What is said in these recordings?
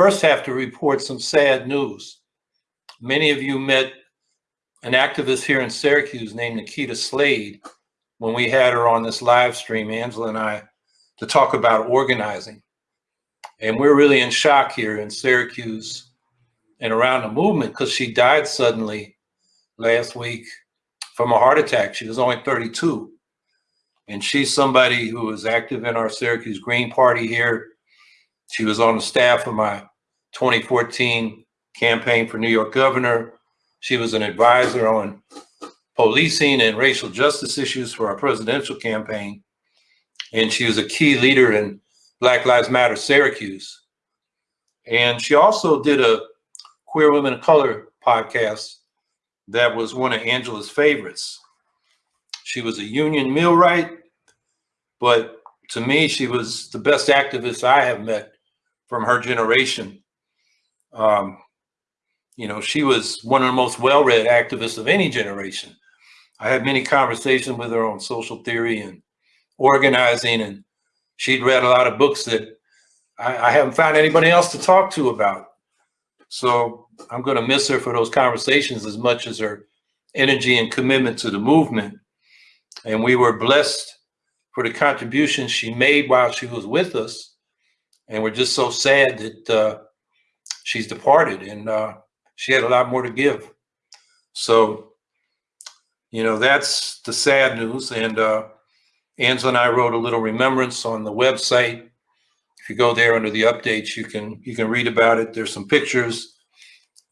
first have to report some sad news. Many of you met an activist here in Syracuse named Nikita Slade when we had her on this live stream, Angela and I, to talk about organizing. And we're really in shock here in Syracuse and around the movement because she died suddenly last week from a heart attack. She was only 32. And she's somebody who was active in our Syracuse Green Party here. She was on the staff of my 2014 campaign for New York governor. She was an advisor on policing and racial justice issues for our presidential campaign. And she was a key leader in Black Lives Matter Syracuse. And she also did a Queer Women of Color podcast that was one of Angela's favorites. She was a union millwright, but to me, she was the best activist I have met from her generation. Um, you know, she was one of the most well-read activists of any generation. I had many conversations with her on social theory and organizing, and she'd read a lot of books that I, I haven't found anybody else to talk to about. So I'm going to miss her for those conversations as much as her energy and commitment to the movement. And we were blessed for the contributions she made while she was with us. And we're just so sad that uh, she's departed and uh, she had a lot more to give. So, you know, that's the sad news. And uh, Angela and I wrote a little remembrance on the website. If you go there under the updates, you can you can read about it. There's some pictures.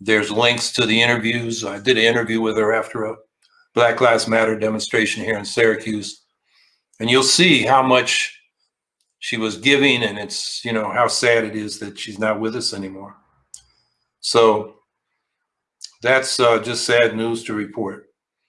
There's links to the interviews. I did an interview with her after a Black Lives Matter demonstration here in Syracuse. And you'll see how much she was giving and it's, you know, how sad it is that she's not with us anymore. So that's uh, just sad news to report.